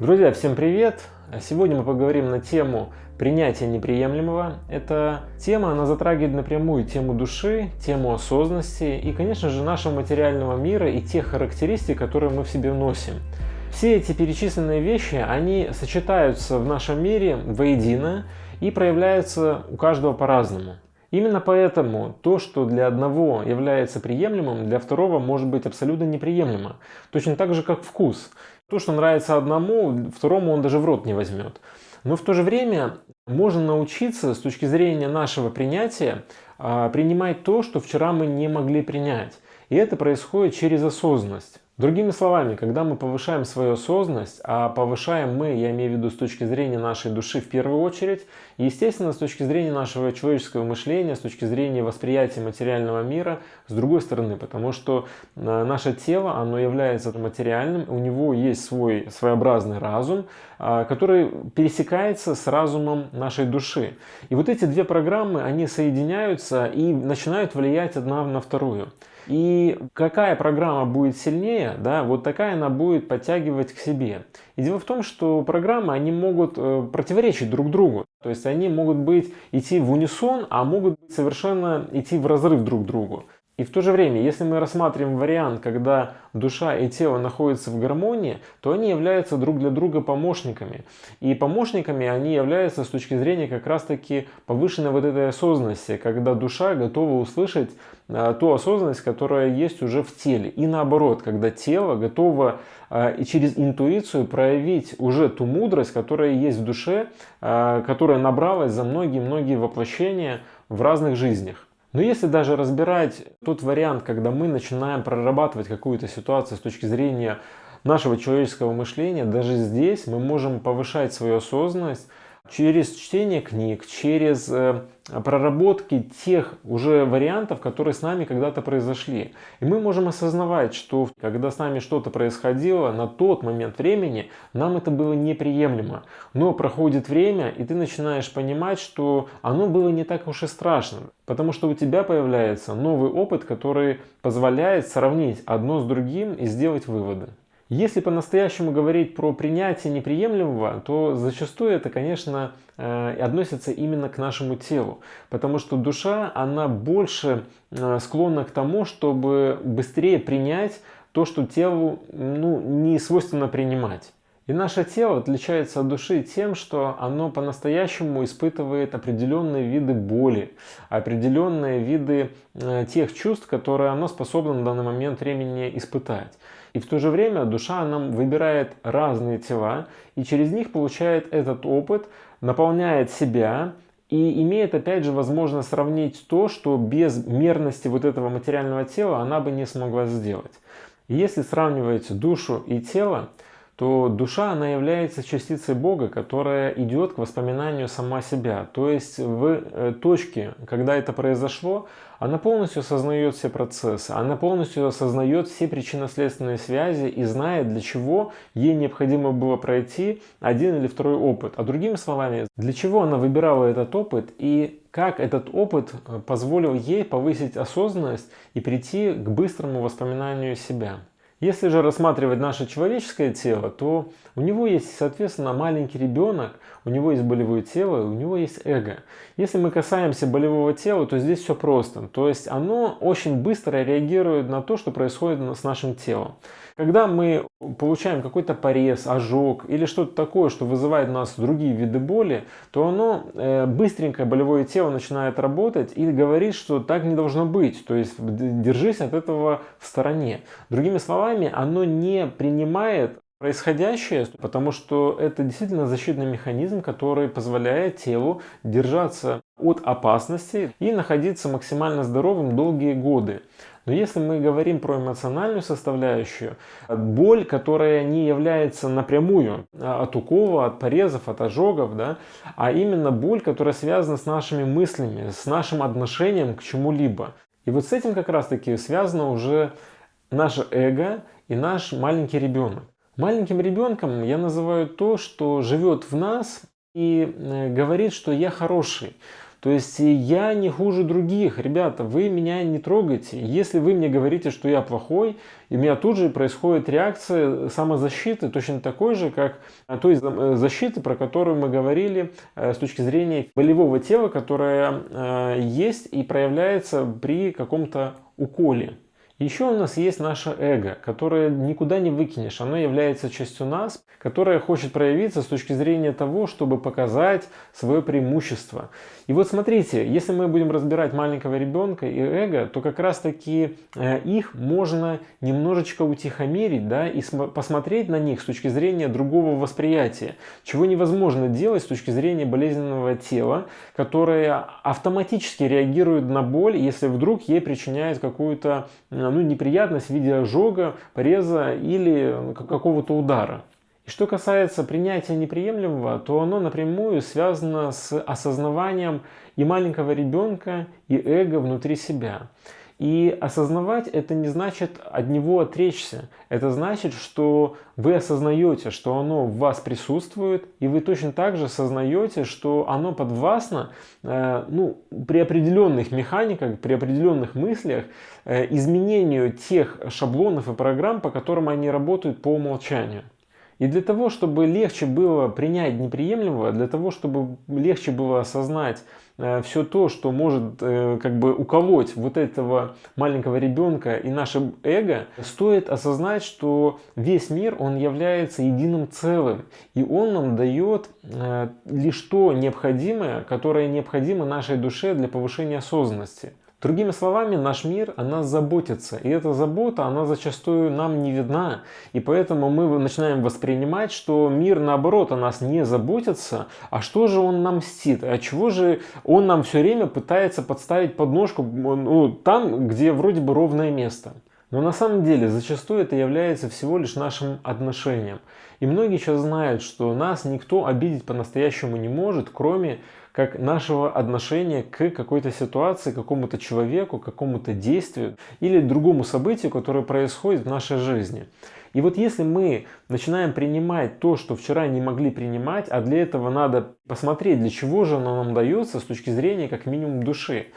Друзья, всем привет! Сегодня мы поговорим на тему принятия неприемлемого. Эта тема, она затрагивает напрямую тему души, тему осознанности и, конечно же, нашего материального мира и тех характеристик, которые мы в себе носим. Все эти перечисленные вещи, они сочетаются в нашем мире воедино и проявляются у каждого по-разному. Именно поэтому то, что для одного является приемлемым, для второго может быть абсолютно неприемлемо. Точно так же, как вкус. То, что нравится одному, второму он даже в рот не возьмет. Но в то же время можно научиться с точки зрения нашего принятия а, принимать то, что вчера мы не могли принять. И это происходит через осознанность. Другими словами, когда мы повышаем свою осознанность, а повышаем мы, я имею в виду с точки зрения нашей души в первую очередь, естественно с точки зрения нашего человеческого мышления, с точки зрения восприятия материального мира, с другой стороны, потому что э, наше тело, оно является материальным, у него есть свой своеобразный разум, а, который пересекается с разумом нашей души. И вот эти две программы, они соединяются и начинают влиять одна на вторую. И какая программа будет сильнее, да, вот такая она будет подтягивать к себе. И дело в том, что программы, они могут э, противоречить друг другу. То есть они могут быть идти в унисон, а могут совершенно идти в разрыв друг к другу. И в то же время, если мы рассматриваем вариант, когда душа и тело находятся в гармонии, то они являются друг для друга помощниками. И помощниками они являются с точки зрения как раз-таки повышенной вот этой осознанности, когда душа готова услышать а, ту осознанность, которая есть уже в теле. И наоборот, когда тело готово и через интуицию проявить уже ту мудрость, которая есть в душе, а, которая набралась за многие-многие воплощения в разных жизнях. Но если даже разбирать тот вариант, когда мы начинаем прорабатывать какую-то ситуацию с точки зрения нашего человеческого мышления, даже здесь мы можем повышать свою осознанность, через чтение книг, через э, проработки тех уже вариантов, которые с нами когда-то произошли. И мы можем осознавать, что когда с нами что-то происходило, на тот момент времени нам это было неприемлемо. Но проходит время, и ты начинаешь понимать, что оно было не так уж и страшно. Потому что у тебя появляется новый опыт, который позволяет сравнить одно с другим и сделать выводы. Если по-настоящему говорить про принятие неприемлемого, то зачастую это, конечно, э, относится именно к нашему телу. Потому что душа, она больше э, склонна к тому, чтобы быстрее принять то, что телу ну, не свойственно принимать. И наше тело отличается от души тем, что оно по-настоящему испытывает определенные виды боли, определенные виды э, тех чувств, которые оно способно на данный момент времени испытать. И в то же время душа нам выбирает разные тела и через них получает этот опыт, наполняет себя и имеет опять же возможность сравнить то, что без мерности вот этого материального тела она бы не смогла сделать. Если сравнивать душу и тело, то душа, она является частицей Бога, которая идет к воспоминанию сама себя. То есть в э, точке, когда это произошло, она полностью осознает все процессы, она полностью осознает все причинно-следственные связи и знает, для чего ей необходимо было пройти один или второй опыт. А другими словами, для чего она выбирала этот опыт и как этот опыт э, позволил ей повысить осознанность и прийти к быстрому воспоминанию себя. Если же рассматривать наше человеческое тело, то у него есть, соответственно, маленький ребенок, у него есть болевое тело, у него есть эго. Если мы касаемся болевого тела, то здесь все просто. То есть оно очень быстро реагирует на то, что происходит с нашим телом. Когда мы получаем какой-то порез, ожог или что-то такое, что вызывает у нас другие виды боли, то оно э, быстренько болевое тело начинает работать и говорит, что так не должно быть. То есть держись от этого в стороне. Другими словами, оно не принимает происходящее, потому что это действительно защитный механизм, который позволяет телу держаться от опасности и находиться максимально здоровым долгие годы. Но если мы говорим про эмоциональную составляющую, боль, которая не является напрямую а, от укола, от порезов, от ожогов, да, а именно боль, которая связана с нашими мыслями, с нашим отношением к чему-либо. И вот с этим как раз таки связано уже наше эго и наш маленький ребенок. Маленьким ребенком я называю то, что живет в нас и э, говорит, что я хороший. То есть я не хуже других. Ребята, вы меня не трогайте. Если вы мне говорите, что я плохой, и у меня тут же происходит реакция самозащиты, точно такой же, как той защиты, про которую мы говорили с точки зрения болевого тела, которое есть и проявляется при каком-то уколе. Еще у нас есть наше эго, которое никуда не выкинешь. Оно является частью нас, которое хочет проявиться с точки зрения того, чтобы показать свое преимущество. И вот смотрите, если мы будем разбирать маленького ребенка и эго, то как раз таки э, их можно немножечко утихомирить да, и посмотреть на них с точки зрения другого восприятия, чего невозможно делать с точки зрения болезненного тела, которое автоматически реагирует на боль, если вдруг ей причиняет какую-то ну, неприятность в виде ожога, пореза или какого-то удара. И что касается принятия неприемлемого, то оно напрямую связано с осознаванием и маленького ребенка, и эго внутри себя. И осознавать это не значит от него отречься. Это значит, что вы осознаете, что оно в вас присутствует, и вы точно так же осознаете, что оно подвластно э, ну, при определенных механиках, при определенных мыслях э, изменению тех шаблонов и программ, по которым они работают по умолчанию. И для того, чтобы легче было принять неприемлемого, для того, чтобы легче было осознать все то, что может э, как бы уколоть вот этого маленького ребенка и наше эго, стоит осознать, что весь мир, он является единым целым. И он нам дает э, лишь то необходимое, которое необходимо нашей душе для повышения осознанности. Другими словами, наш мир о нас заботится. И эта забота, она зачастую нам не видна. И поэтому мы начинаем воспринимать, что мир наоборот о нас не заботится. А что же он нам мстит? А чего же он нам все время пытается подставить подножку ну, там, где вроде бы ровное место? Но на самом деле зачастую это является всего лишь нашим отношением. И многие сейчас знают, что нас никто обидеть по-настоящему не может, кроме как нашего отношения к какой-то ситуации, какому-то человеку, какому-то действию или другому событию, которое происходит в нашей жизни. И вот если мы начинаем принимать то, что вчера не могли принимать, а для этого надо посмотреть, для чего же оно нам дается с точки зрения как минимум души.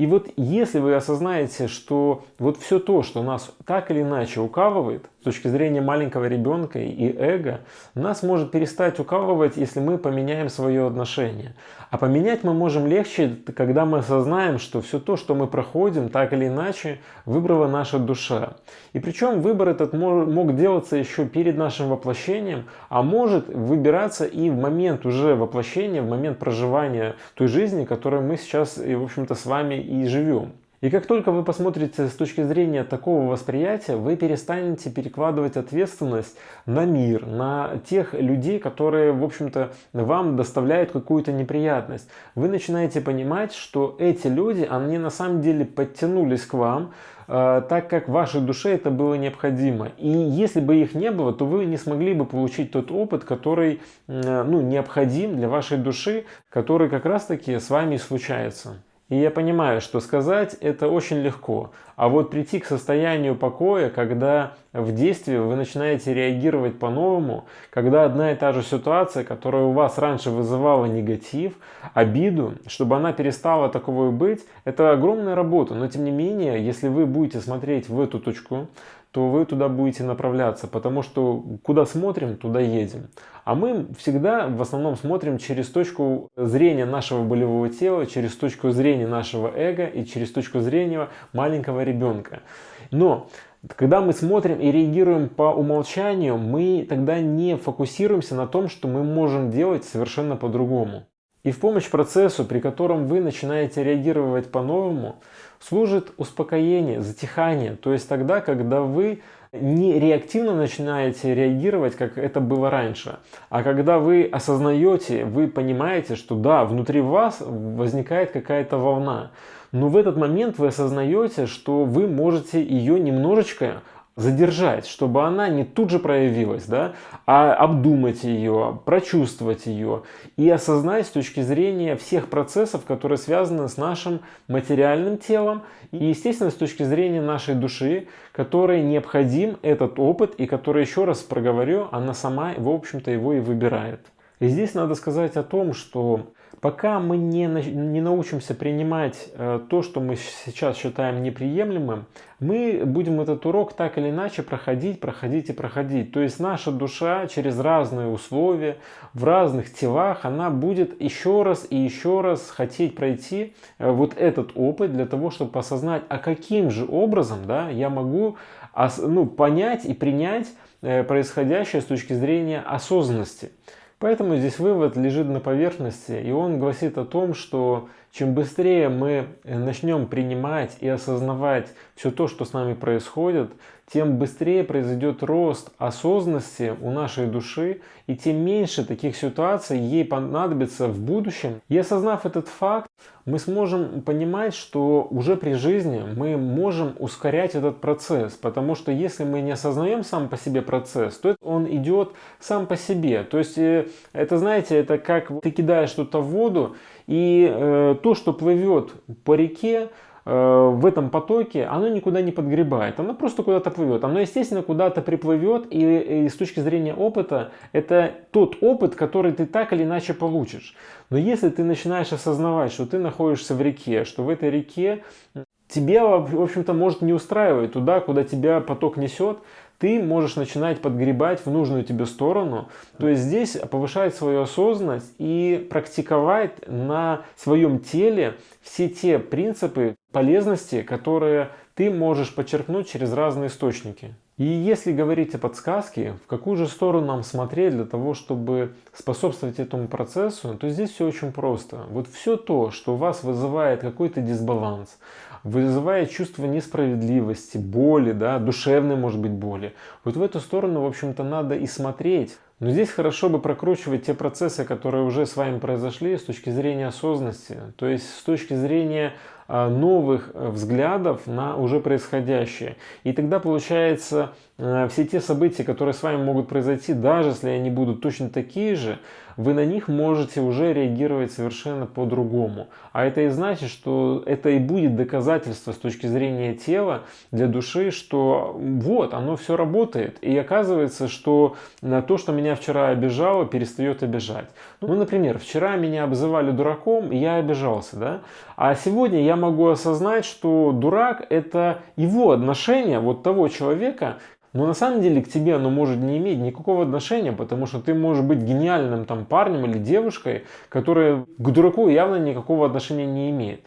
И вот если вы осознаете, что вот все то, что нас так или иначе укалывает, с точки зрения маленького ребенка и эго, нас может перестать укалывать, если мы поменяем свое отношение. А поменять мы можем легче, когда мы осознаем, что все то, что мы проходим, так или иначе, выбрала наша душа. И причем выбор этот мог делаться еще перед нашим воплощением, а может выбираться и в момент уже воплощения, в момент проживания той жизни, которой мы сейчас, в общем-то, с вами и живем. И как только вы посмотрите с точки зрения такого восприятия, вы перестанете перекладывать ответственность на мир, на тех людей, которые, в общем-то, вам доставляют какую-то неприятность. Вы начинаете понимать, что эти люди, они на самом деле подтянулись к вам, э, так как вашей душе это было необходимо. И если бы их не было, то вы не смогли бы получить тот опыт, который э, ну, необходим для вашей души, который как раз таки с вами случается. И я понимаю, что сказать это очень легко, а вот прийти к состоянию покоя, когда в действии вы начинаете реагировать по-новому, когда одна и та же ситуация, которая у вас раньше вызывала негатив, обиду, чтобы она перестала таковой быть, это огромная работа. Но тем не менее, если вы будете смотреть в эту точку, то вы туда будете направляться, потому что куда смотрим, туда едем. А мы всегда в основном смотрим через точку зрения нашего болевого тела, через точку зрения нашего эго и через точку зрения маленького ребенка. Но когда мы смотрим и реагируем по умолчанию, мы тогда не фокусируемся на том, что мы можем делать совершенно по-другому. И в помощь процессу, при котором вы начинаете реагировать по-новому, служит успокоение, затихание. То есть тогда, когда вы не реактивно начинаете реагировать, как это было раньше, а когда вы осознаете, вы понимаете, что да, внутри вас возникает какая-то волна. Но в этот момент вы осознаете, что вы можете ее немножечко задержать, чтобы она не тут же проявилась, да, а обдумать ее, прочувствовать ее и осознать с точки зрения всех процессов, которые связаны с нашим материальным телом и, естественно, с точки зрения нашей души, которой необходим этот опыт и который, еще раз проговорю, она сама, в общем-то, его и выбирает. И здесь надо сказать о том, что Пока мы не, не научимся принимать э, то, что мы сейчас считаем неприемлемым, мы будем этот урок так или иначе проходить, проходить и проходить. То есть наша душа через разные условия, в разных телах, она будет еще раз и еще раз хотеть пройти э, вот этот опыт для того, чтобы осознать, а каким же образом да, я могу ну, понять и принять э, происходящее с точки зрения осознанности. Поэтому здесь вывод лежит на поверхности, и он гласит о том, что чем быстрее мы начнем принимать и осознавать все то, что с нами происходит, тем быстрее произойдет рост осознанности у нашей души, и тем меньше таких ситуаций ей понадобится в будущем. И осознав этот факт, мы сможем понимать, что уже при жизни мы можем ускорять этот процесс, потому что если мы не осознаем сам по себе процесс, то он идет сам по себе. То есть э, это, знаете, это как ты кидаешь что-то в воду, и э, то, что плывет по реке, в этом потоке, оно никуда не подгребает, оно просто куда-то плывет. Оно, естественно, куда-то приплывет, и, и с точки зрения опыта, это тот опыт, который ты так или иначе получишь. Но если ты начинаешь осознавать, что ты находишься в реке, что в этой реке тебе, в общем-то, может не устраивать туда, куда тебя поток несет, ты можешь начинать подгребать в нужную тебе сторону. То есть здесь повышать свою осознанность и практиковать на своем теле все те принципы полезности, которые ты можешь подчеркнуть через разные источники. И если говорить о подсказке, в какую же сторону нам смотреть для того, чтобы способствовать этому процессу, то здесь все очень просто. Вот все то, что у вас вызывает какой-то дисбаланс, вызывает чувство несправедливости, боли, да, душевной, может быть, боли. Вот в эту сторону, в общем-то, надо и смотреть. Но здесь хорошо бы прокручивать те процессы, которые уже с вами произошли с точки зрения осознанности, то есть с точки зрения новых э, взглядов на уже происходящее. И тогда получается э, все те события, которые с вами могут произойти, даже если они будут точно такие же, вы на них можете уже реагировать совершенно по-другому. А это и значит, что это и будет доказательство с точки зрения тела для души, что вот, оно все работает. И оказывается, что на то, что меня вчера обижало, перестает обижать. Ну, например, вчера меня обзывали дураком, и я обижался, да? А сегодня я могу осознать, что дурак это его отношение, вот того человека, но на самом деле к тебе оно может не иметь никакого отношения, потому что ты можешь быть гениальным там парнем или девушкой, которая к дураку явно никакого отношения не имеет.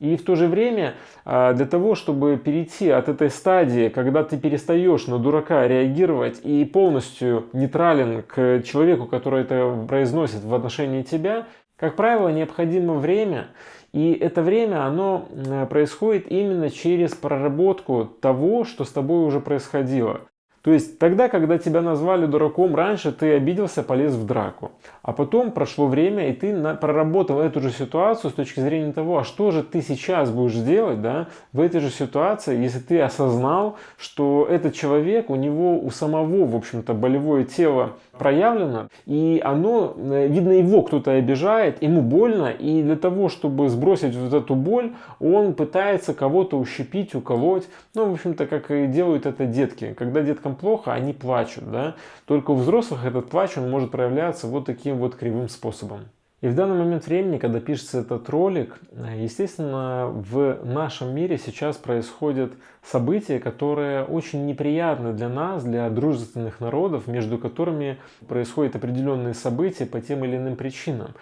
И в то же время а, для того, чтобы перейти от этой стадии, когда ты перестаешь на дурака реагировать и полностью нейтрален к человеку, который это произносит в отношении тебя, как правило, необходимо время, и это время, оно происходит именно через проработку того, что с тобой уже происходило. То есть тогда, когда тебя назвали дураком раньше, ты обиделся, полез в драку. А потом прошло время, и ты проработал эту же ситуацию с точки зрения того, а что же ты сейчас будешь делать да, в этой же ситуации, если ты осознал, что этот человек, у него у самого, в общем-то, болевое тело проявлено, и оно, э, видно, его кто-то обижает, ему больно, и для того, чтобы сбросить вот эту боль, он пытается кого-то ущипить, уколоть. Ну, в общем-то, как и делают это детки. Когда деткам плохо, они плачут, да. Только у взрослых этот плач, он может проявляться вот таким вот кривым способом. И в данный момент времени, когда пишется этот ролик, естественно, в нашем мире сейчас происходят события, которые очень неприятны для нас, для дружественных народов, между которыми происходят определенные события по тем или иным причинам.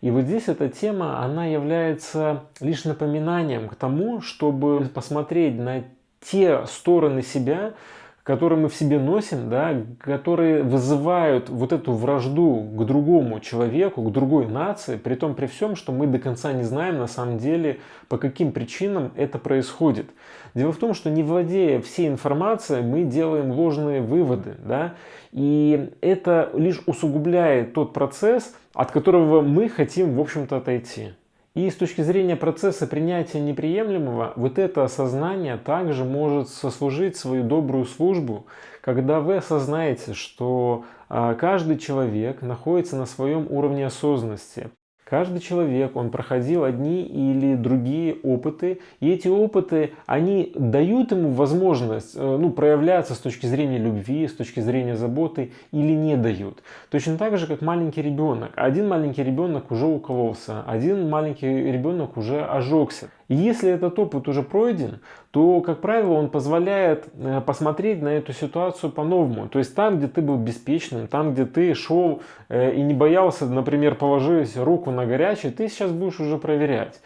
И вот здесь эта тема, она является лишь напоминанием к тому, чтобы посмотреть на те стороны себя, которые мы в себе носим, да, которые вызывают вот эту вражду к другому человеку, к другой нации, при том при всем, что мы до конца не знаем на самом деле, по каким причинам это происходит. Дело в том, что не владея всей информацией, мы делаем ложные выводы, да, и это лишь усугубляет тот процесс, от которого мы хотим, в общем-то, отойти. И с точки зрения процесса принятия неприемлемого, вот это осознание также может сослужить свою добрую службу, когда вы осознаете, что а, каждый человек находится на своем уровне осознанности. Каждый человек, он проходил одни или другие опыты, и эти опыты, они дают ему возможность э, ну, проявляться с точки зрения любви, с точки зрения заботы или не дают. Точно так же, как маленький ребенок. Один маленький ребенок уже укололся, один маленький ребенок уже ожегся. И если этот опыт уже пройден, то, как правило, он позволяет э, посмотреть на эту ситуацию по-новому. То есть там, где ты был беспечным, там, где ты шел э, и не боялся, например, положить руку на горячий, ты сейчас будешь уже проверять.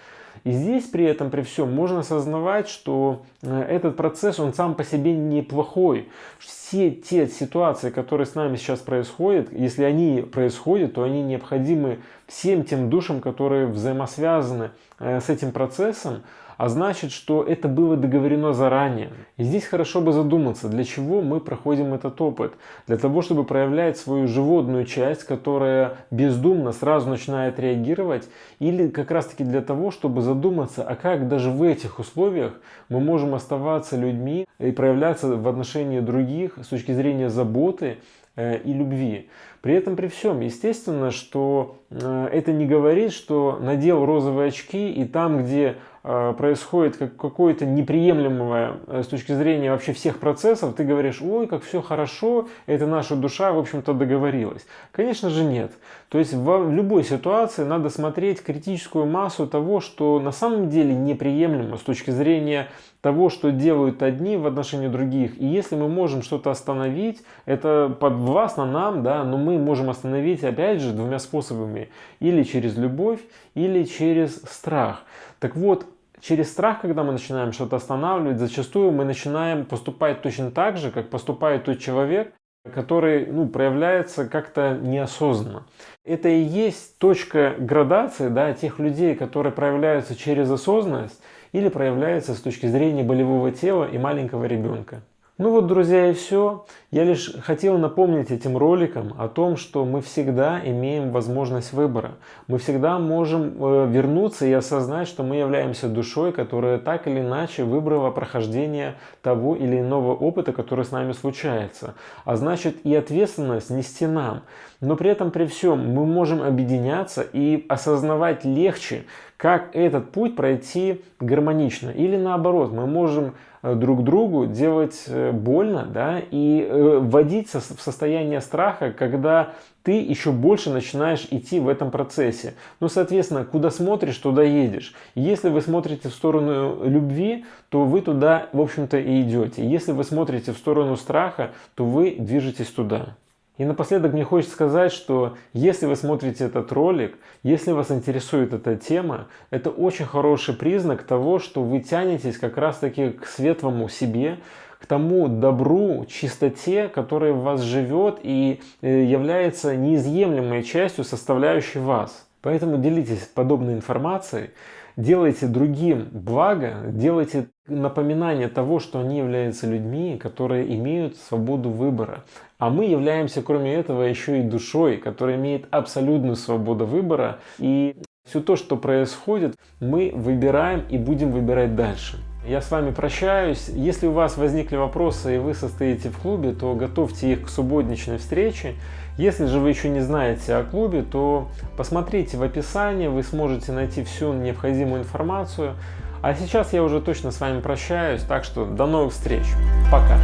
И здесь при этом, при всем, можно осознавать, что э, этот процесс, он сам по себе неплохой. Все те ситуации, которые с нами сейчас происходят, если они происходят, то они необходимы всем тем душам, которые взаимосвязаны с этим процессом, а значит, что это было договорено заранее. И здесь хорошо бы задуматься, для чего мы проходим этот опыт. Для того, чтобы проявлять свою животную часть, которая бездумно сразу начинает реагировать, или как раз таки для того, чтобы задуматься, а как даже в этих условиях мы можем оставаться людьми и проявляться в отношении других с точки зрения заботы, Э, и любви. При этом при всем, естественно, что э, это не говорит, что надел розовые очки и там, где э, происходит какое-то неприемлемое с точки зрения вообще всех процессов, ты говоришь, ой, как все хорошо, это наша душа, в общем-то, договорилась. Конечно же нет. То есть в любой ситуации надо смотреть критическую массу того, что на самом деле неприемлемо с точки зрения того, что делают одни в отношении других. И если мы можем что-то остановить, это подвластно нам, да, но мы можем остановить, опять же, двумя способами. Или через любовь, или через страх. Так вот, через страх, когда мы начинаем что-то останавливать, зачастую мы начинаем поступать точно так же, как поступает тот человек, который ну, проявляется как-то неосознанно. Это и есть точка градации да, тех людей, которые проявляются через осознанность или проявляются с точки зрения болевого тела и маленького ребенка. Ну вот, друзья, и все. Я лишь хотел напомнить этим роликом о том, что мы всегда имеем возможность выбора. Мы всегда можем э, вернуться и осознать, что мы являемся душой, которая так или иначе выбрала прохождение того или иного опыта, который с нами случается. А значит и ответственность нести нам. Но при этом, при всем, мы можем объединяться и осознавать легче, как этот путь пройти гармонично. Или наоборот, мы можем Э, друг другу делать э, больно да, и э, вводить в состояние страха, когда ты еще больше начинаешь идти в этом процессе. Ну, соответственно, куда смотришь, туда едешь. если вы смотрите в сторону любви, то вы туда, в общем-то, и идете. Если вы смотрите в сторону страха, то вы движетесь туда. И напоследок мне хочется сказать, что если вы смотрите этот ролик, если вас интересует эта тема, это очень хороший признак того, что вы тянетесь как раз таки к светлому себе, к тому добру, чистоте, которая в вас живет и э, является неизъемлемой частью составляющей вас. Поэтому делитесь подобной информацией, делайте другим благо, делайте напоминание того, что они являются людьми, которые имеют свободу выбора. А мы являемся, кроме этого, еще и душой, которая имеет абсолютную свободу выбора. И все то, что происходит, мы выбираем и будем выбирать дальше. Я с вами прощаюсь. Если у вас возникли вопросы и вы состоите в клубе, то готовьте их к субботничной встрече. Если же вы еще не знаете о клубе, то посмотрите в описании, вы сможете найти всю необходимую информацию. А сейчас я уже точно с вами прощаюсь, так что до новых встреч. Пока.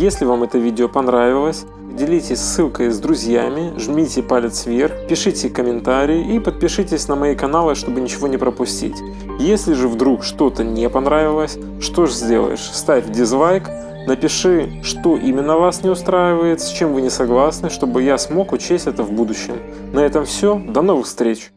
Если вам это видео понравилось, делитесь ссылкой с друзьями, жмите палец вверх, пишите комментарии и подпишитесь на мои каналы, чтобы ничего не пропустить. Если же вдруг что-то не понравилось, что же сделаешь? Ставь дизлайк, напиши, что именно вас не устраивает, с чем вы не согласны, чтобы я смог учесть это в будущем. На этом все, до новых встреч!